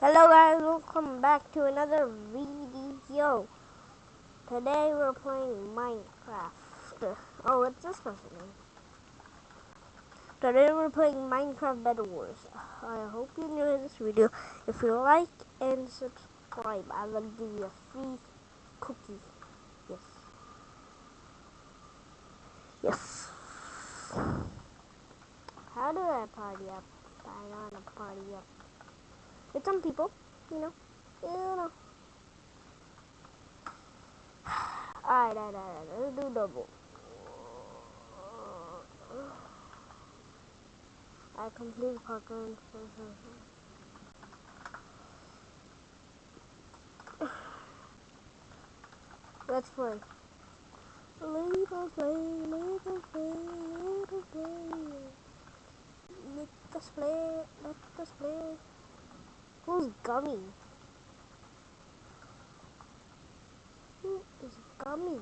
Hello guys, welcome back to another video. Today we're playing Minecraft. Oh, what's this person name? Today we're playing Minecraft Bed Wars. I hope you enjoy this video. If you like and subscribe, I will give you a free cookie. Yes. Yes. How do I party up? I want to party up. With some people, you know. You know. Alright, alright, alright. Let's do double. I completed parkour. Let's play. Us play, us play, us play. Let us play, let us play. Who's Gummy? Who is Gummy?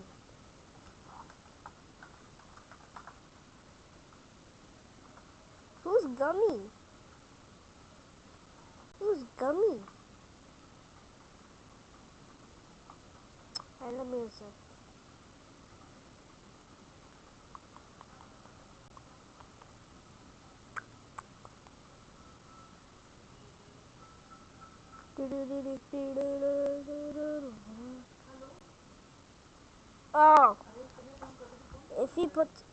Who's Gummy? Who's Gummy? Alright, let me Oh, if he puts,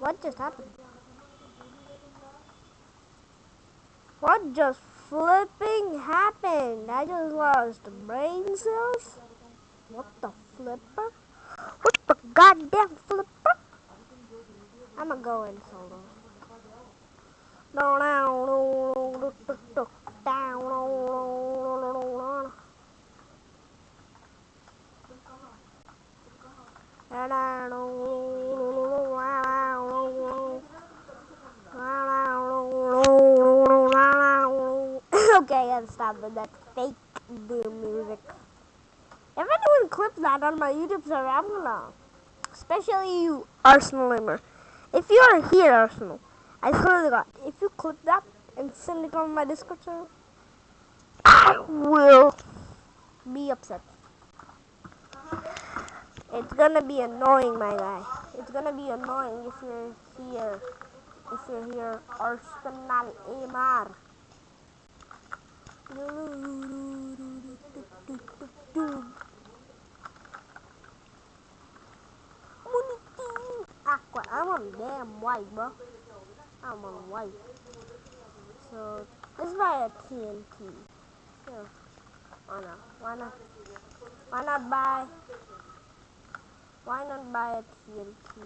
what just happened? What just flipping happened? I just lost the brain cells. What the flipper? What the goddamn flipper? I'ma go in solo. No, no, no, Okay, I gotta stop with that fake boom music. If anyone clips that on my YouTube server, I'm gonna, especially you, Arsenal Limmer. If you are here, Arsenal, I swear to God, if you clip that and send it on my Discord server, I will be upset. It's gonna be annoying, my guy. It's gonna be annoying if you're here. If you're here, Arsenal Amar. Aqua, ah, I'm on damn white, bro. I'm on white. So, let's buy a TNT. Yeah. Why not? Why not? Why not buy? Why not buy a TNT?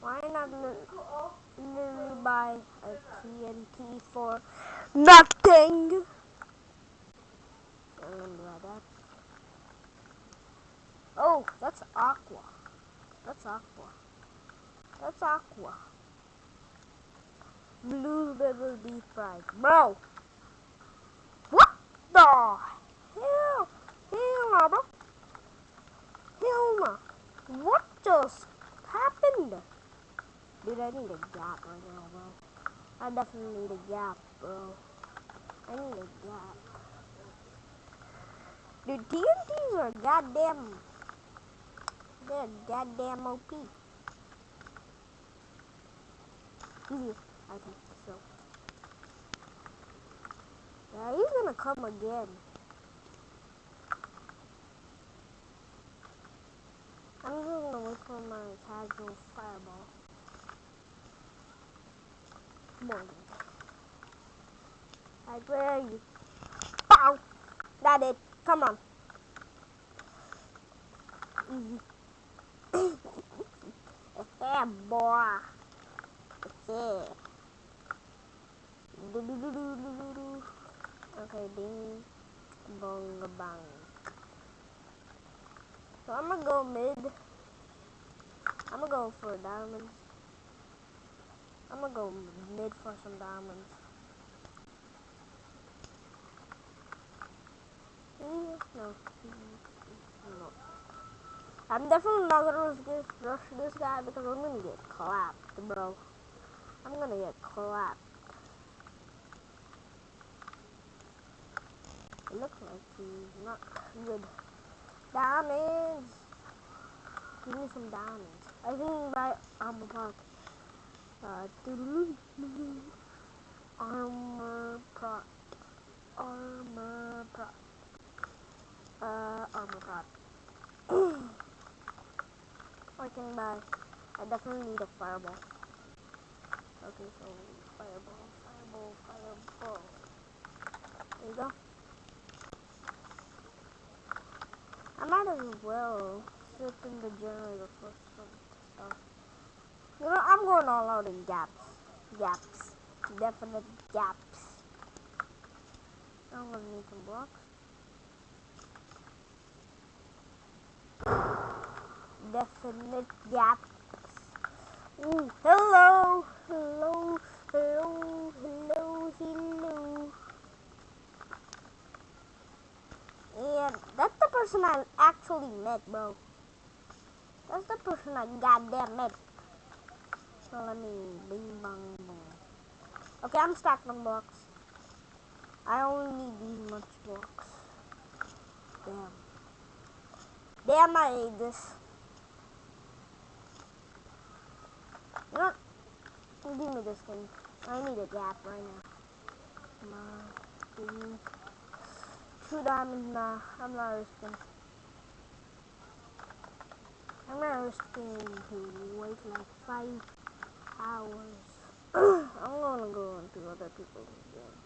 Why not literally buy a TNT for nothing? I don't buy that. Oh, that's aqua. That's aqua. That's aqua. Blue bubble deep fried. Bro! What the hell? Hell no, bro. Hell no. What just happened? Dude, I need a gap right now, bro. I definitely need a gap, bro. I need a gap. Dude, TNTs are goddamn... They're goddamn OP. I think so. Yeah, he's gonna come again. I'm just gonna wait for my casual fireball. Come on. Like, where you? Pow! That it. Come on. Easy. yeah, boy. Yeah. Do, do, do, do, do, do, do. Okay, ding. Bong, bang. So I'm gonna go mid. I'm gonna go for diamonds. I'm gonna go mid for some diamonds. Mm, No. No. I'm definitely not gonna rush this guy because I'm gonna get clapped, bro. I'm gonna get clapped. It looks like he's not good. Diamonds! Give me some diamonds. I can buy armor pot. Uh, armor pot. Armor pot. Uh, armor pot. I can buy. I definitely need a fireball. Okay, so fireball, fireball, fireball. There you go. I might as well sit in the generator for some stuff. You know, I'm going all out in gaps. Gaps. Definite gaps. I'm gonna need some blocks. Definite gaps. Ooh, hello, hello, hello, hello. And that's the person I actually met, bro. That's the person I goddamn met. So let me bing bang boom. Okay, I'm stacking blocks. I only need these much blocks. Damn. Damn, I hate this. What? Give me this thing. I need a gap right now. Come on. Two diamonds. Nah, I'm not risking. I'm not risking to wait like five hours. I'm gonna go into other people's game.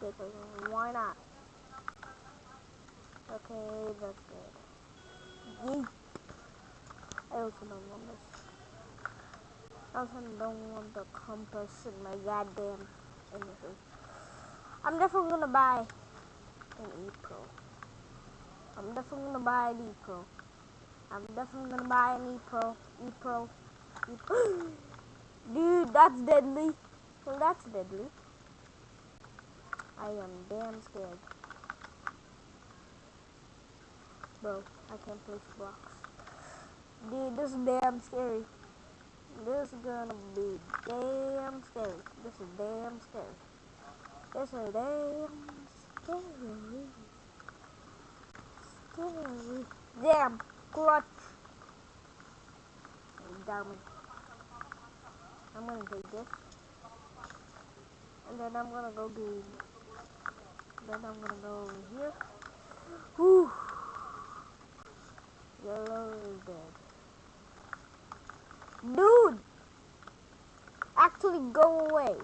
Because why not? Okay, that's good. I also don't want this. I also don't want the compass in my goddamn anything. I'm definitely gonna buy. I'm definitely gonna buy an E-Pro. I'm definitely gonna buy an E-Pro. E-Pro. E-Pro. Dude, that's deadly. Well, that's deadly. I am damn scared. Bro, I can't place blocks. Dude, this is damn scary. This is gonna be damn scary. This is damn scary. This is damn scary. Damn, clutch. Diamond. I'm gonna take this. And then I'm gonna go do. Then I'm gonna go over here. Whew. Yellow is dead. Dude! Actually go away.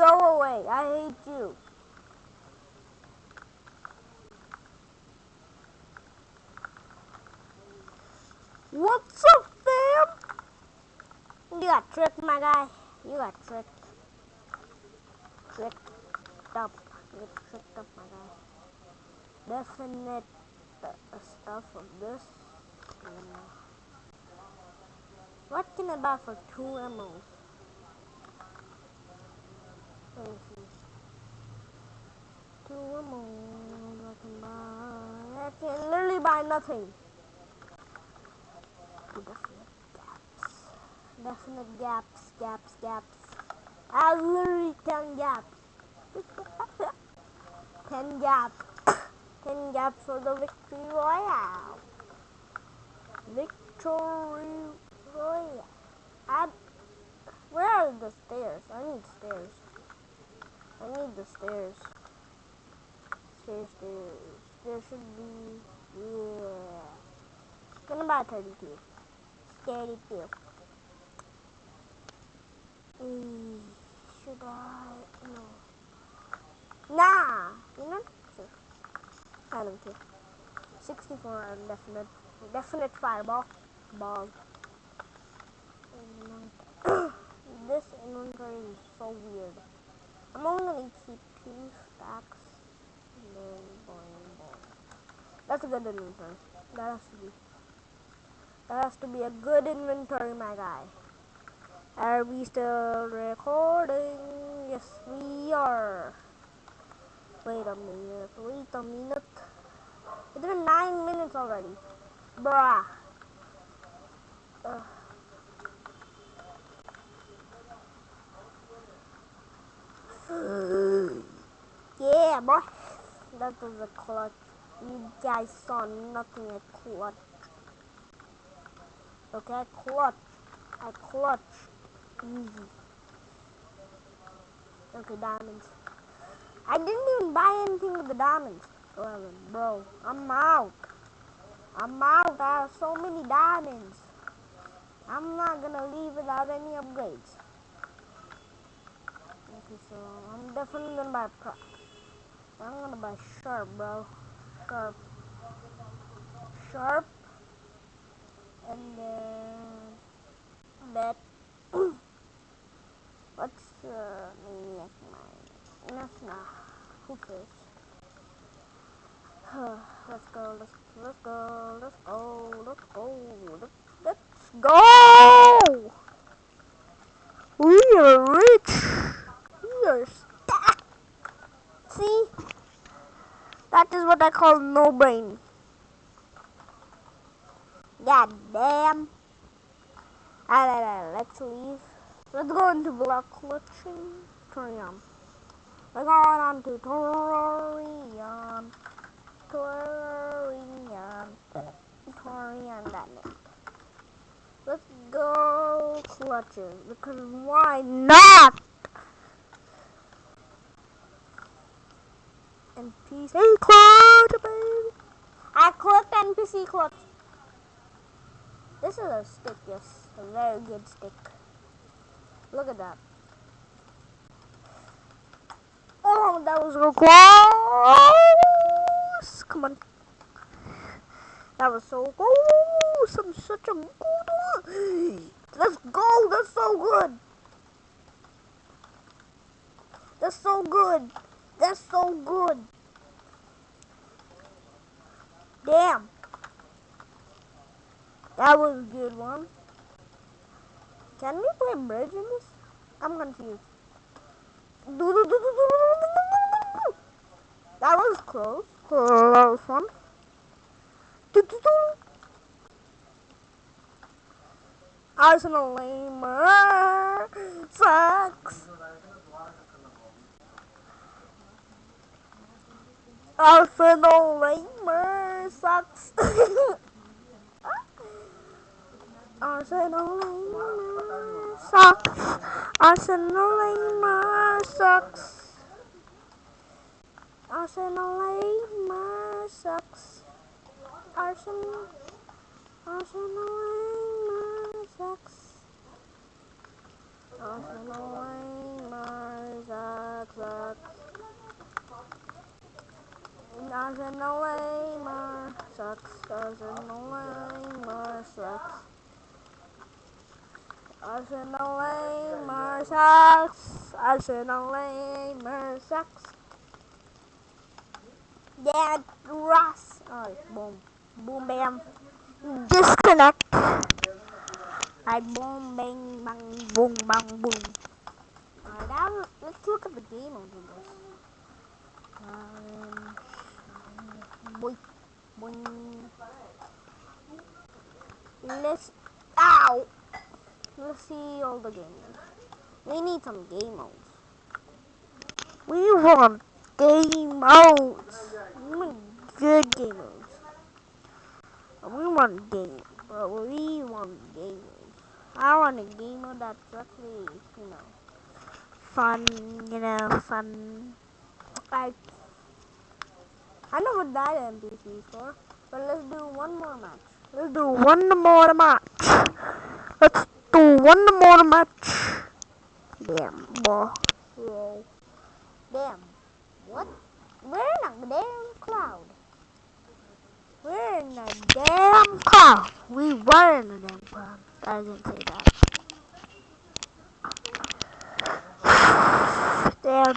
Go away. I hate you. What's up, fam? You got tricked, my guy. You got tricked. Tricked up. You tricked up, my guy. Definite stuff of this. What can I buy for two emeralds? See. Two emeralds I can buy. I can literally buy nothing. Definite gaps. Definite gaps, gaps, gaps. I literally ten gaps. ten gaps. ten gaps for the victory royale. Victory royale. I, where are the stairs? I need stairs. I need the stairs. Stairs, stairs. There should be, yeah. Gonna buy 32. 32. Mm, should I? No. Nah. You know? Sure. I don't care. 64 and definite. Definite fireball. Ball. this inventory is so weird. I'm only gonna keep two stacks. That's a good inventory. That has to be. That has to be a good inventory, my guy. Are we still recording? Yes, we are. Wait a minute. Wait a minute. It's been nine minutes already. Bruh. Uh, yeah, boy. That was a clutch. You guys saw nothing at clutch. Okay, clutch. I clutch. Easy. Okay, diamonds. I didn't even buy anything with the diamonds. 11, bro. I'm out. I'm out. I have so many diamonds. I'm not gonna leave without any upgrades. So I'm definitely gonna buy pro. I'm gonna buy sharp, bro. Sharp. Sharp. And then that. What's uh, maniac mine? Enough now. Who cares? let's go. Let's let's go. Let's go. Let's go. Let's, let's go. We are rich. Stacked. See? That is what I call no brain. God damn. Alright, let's leave. Let's go into block collection. Torium. We're going on to Torium. Torium. Torium, that name. Let's go clutches, because why not? NPC clutch, baby. I clicked NPC clutch. This is a stick, yes. A very good stick. Look at that. Oh, that was so close. Come on. That was so close. I'm such a good one. Let's go. That's so good. That's so good. That's so good. Damn. That was a good one. Can we play bridge in this? I'm confused. That was close. Close one. Arsenal lamer sucks. Arsenal lamer sucks. Arsenal sucks. Arsenal sucks. Arsenal sucks. Arsenal. Arsenal sucks. Arsenal sucks. Sucks. Arsenal lamer sucks. Arsenal lamer sucks. Arsenal lamer sucks. Arsenal lamer sucks. Dad Ross. Oh, boom. Boom bam. Disconnect. I boom bang bang boom bang boom. Alright, now let's look at the game of this. Um, boy, boy. Let's. Ow! Let's see all the game. We need some game modes. We want game modes. We want good game modes. We want game, but we want game modes. I want a game mode that's actually, you know, fun, you know, fun. Like, I never died at NPC before, but let's do one more match. Let's do one more match. Let's do one more match. Damn, boy. Whoa. Damn. What? We're in a damn cloud. We're in a damn cloud. We were in a damn cloud. I didn't say that. Damn.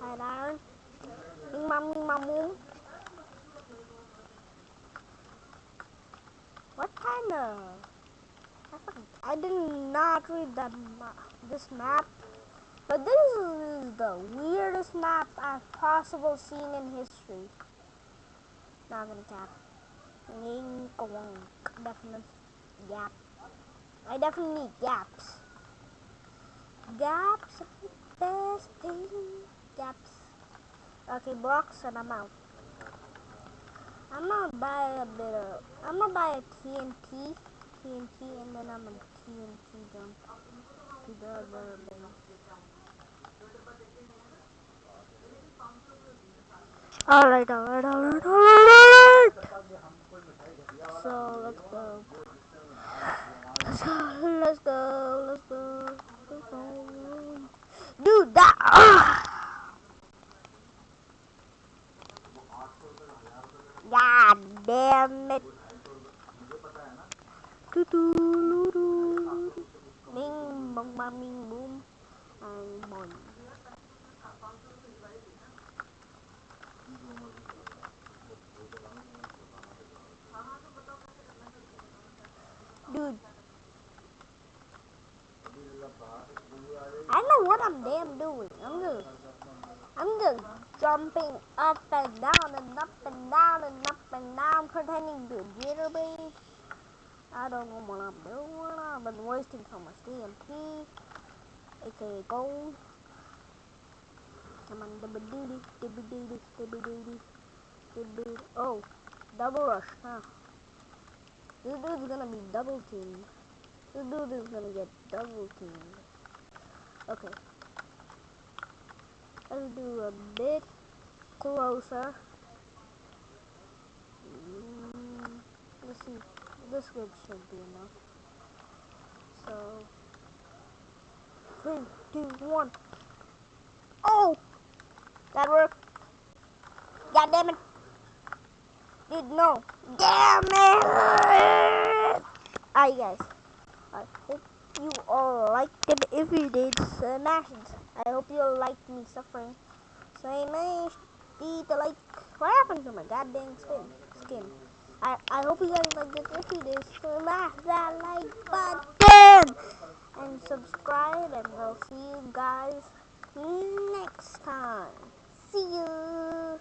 Hi, Iron. Bing, bang, bing, bang, boom. What kind of... I did not read that ma this map, but this is the weirdest map I've possible seen in history. Not gonna cap. Definitely gap. I definitely need gaps. Gaps. best thing. Gaps. Okay, blocks and I'm out. I'm gonna buy a bit of. I'm gonna buy a TNT, TNT, and then I'm gonna TNT jump. Alright, alright, alright, alright! So, let's go. Let's go, let's go, let's go, let's go. Dude, that... ah! God damn it. Bing, bong, bang, bing, boom. And boing. Dude. I know what I'm damn doing. I'm just, I'm just jumping up and down and up and down and up and down, pretending to jitterbug. I don't know what I'm doing. I've been wasting so much TNT, aka gold. Come on, dibba doody, dibba doody, dibba doody, dibba. Oh, double rush, huh? This dude's gonna be double teamed. This dude is gonna get double teamed. Okay. Let's do a bit closer. Mm, let's see. This good should be enough. So, three, two, one. Oh! That worked. God damn it. Dude, no. Damn it! Alright, guys. I hope you all liked it. If you did, smash it. I hope you all liked me suffering. Smash the like. What happened to my goddamn skin? Skin. I, I hope you guys like this. If you did, smash that like button and subscribe, and I'll see you guys next time. See you.